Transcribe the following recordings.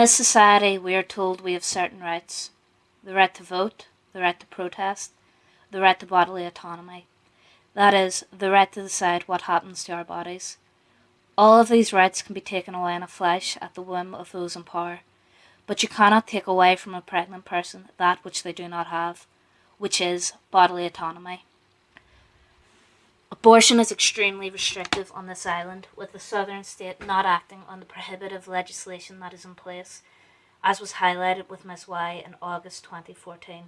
this society, we are told we have certain rights the right to vote, the right to protest, the right to bodily autonomy. That is, the right to decide what happens to our bodies. All of these rights can be taken away in a flash at the whim of those in power, but you cannot take away from a pregnant person that which they do not have, which is bodily autonomy. Abortion is extremely restrictive on this island, with the southern state not acting on the prohibitive legislation that is in place, as was highlighted with Ms. Y in August 2014,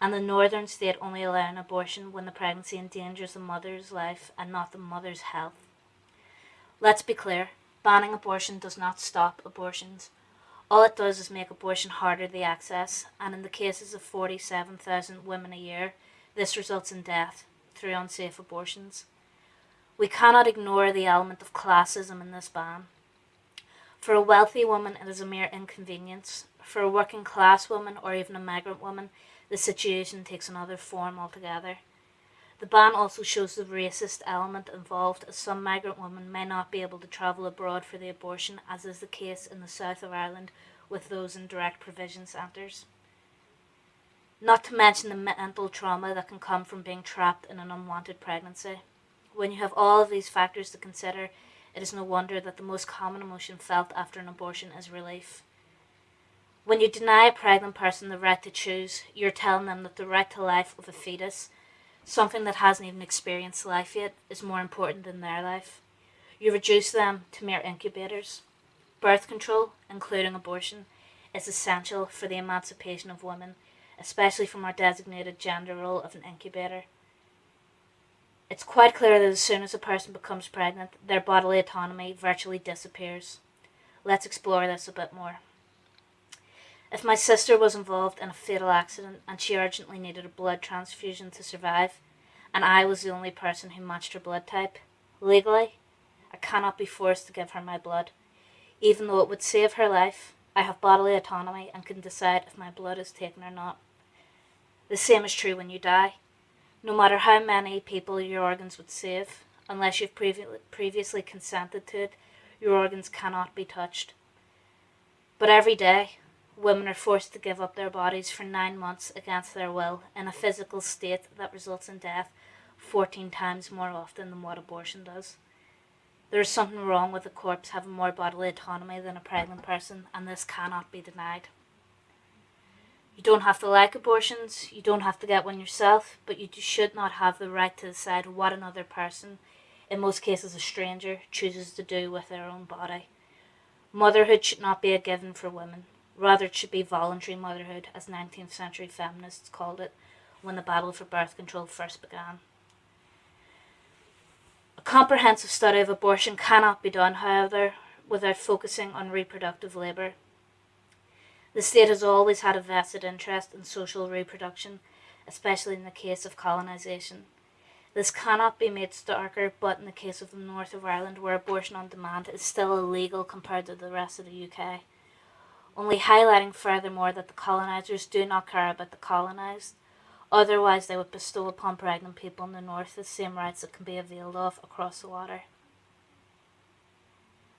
and the northern state only allowing abortion when the pregnancy endangers the mother's life and not the mother's health. Let's be clear banning abortion does not stop abortions. All it does is make abortion harder to access, and in the cases of 47,000 women a year, this results in death through unsafe abortions. We cannot ignore the element of classism in this ban. For a wealthy woman, it is a mere inconvenience. For a working class woman or even a migrant woman, the situation takes another form altogether. The ban also shows the racist element involved, as some migrant women may not be able to travel abroad for the abortion, as is the case in the south of Ireland with those in direct provision centres. Not to mention the mental trauma that can come from being trapped in an unwanted pregnancy. When you have all of these factors to consider, it is no wonder that the most common emotion felt after an abortion is relief. When you deny a pregnant person the right to choose, you're telling them that the right to life of a fetus, something that hasn't even experienced life yet, is more important than their life. You reduce them to mere incubators. Birth control, including abortion, is essential for the emancipation of women especially from our designated gender role of an incubator. It's quite clear that as soon as a person becomes pregnant, their bodily autonomy virtually disappears. Let's explore this a bit more. If my sister was involved in a fatal accident and she urgently needed a blood transfusion to survive, and I was the only person who matched her blood type, legally, I cannot be forced to give her my blood. Even though it would save her life, I have bodily autonomy and can decide if my blood is taken or not. The same is true when you die. No matter how many people your organs would save, unless you've previ- previously consented to it, your organs cannot be touched. But every day, women are forced to give up their bodies for nine months against their will in a physical state that results in death 14 times more often than what abortion does. There is something wrong with a corpse having more bodily autonomy than a pregnant person, and this cannot be denied. You don't have to like abortions, you don't have to get one yourself, but you should not have the right to decide what another person, in most cases a stranger, chooses to do with their own body. Motherhood should not be a given for women. Rather, it should be voluntary motherhood, as 19th century feminists called it when the battle for birth control first began. A comprehensive study of abortion cannot be done, however, without focusing on reproductive labour the state has always had a vested interest in social reproduction, especially in the case of colonisation. This cannot be made starker, but in the case of the north of Ireland, where abortion on demand is still illegal compared to the rest of the UK. Only highlighting furthermore that the colonisers do not care about the colonised, otherwise, they would bestow upon pregnant people in the north the same rights that can be availed of across the water.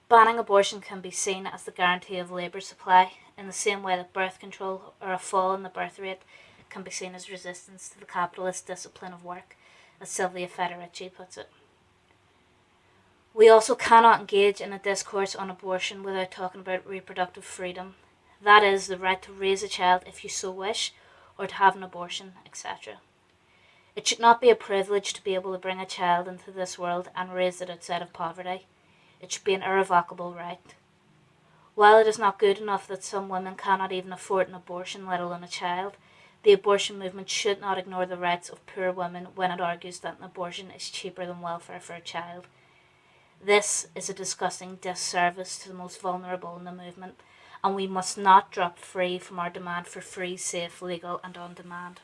Banning abortion can be seen as the guarantee of labour supply, in the same way that birth control or a fall in the birth rate can be seen as resistance to the capitalist discipline of work, as Silvia Federici puts it. We also cannot engage in a discourse on abortion without talking about reproductive freedom. That is, the right to raise a child if you so wish, or to have an abortion, etc. It should not be a privilege to be able to bring a child into this world and raise it outside of poverty. It should be an irrevocable right. While it is not good enough that some women cannot even afford an abortion, let alone a child, the abortion movement should not ignore the rights of poor women when it argues that an abortion is cheaper than welfare for a child. This is a disgusting disservice to the most vulnerable in the movement, and we must not drop free from our demand for free, safe, legal, and on demand.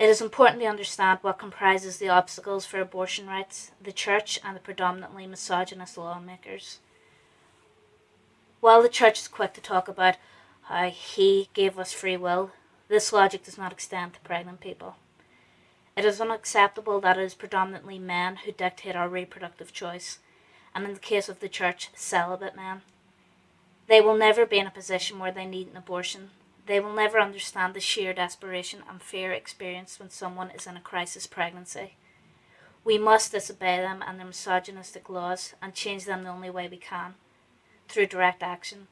It is important to understand what comprises the obstacles for abortion rights, the church, and the predominantly misogynist lawmakers. While the church is quick to talk about how he gave us free will, this logic does not extend to pregnant people. It is unacceptable that it is predominantly men who dictate our reproductive choice, and in the case of the church, celibate men. They will never be in a position where they need an abortion. They will never understand the sheer desperation and fear experienced when someone is in a crisis pregnancy. We must disobey them and their misogynistic laws and change them the only way we can through direct action.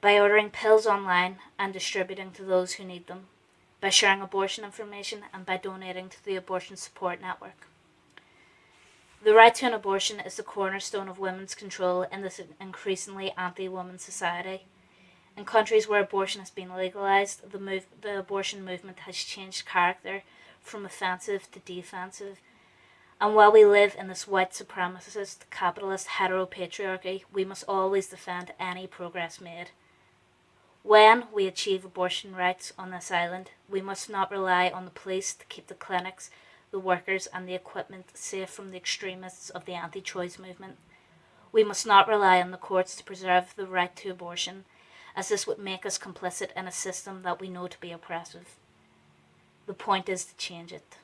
By ordering pills online and distributing to those who need them, by sharing abortion information, and by donating to the Abortion Support Network. The right to an abortion is the cornerstone of women's control in this increasingly anti woman society. In countries where abortion has been legalized, the, move, the abortion movement has changed character from offensive to defensive. And while we live in this white supremacist, capitalist heteropatriarchy, we must always defend any progress made. When we achieve abortion rights on this island, we must not rely on the police to keep the clinics the workers, and the equipment safe from the extremists of the anti choice movement. We must not rely on the courts to preserve the right to abortion, as this would make us complicit in a system that we know to be oppressive. The point is to change it.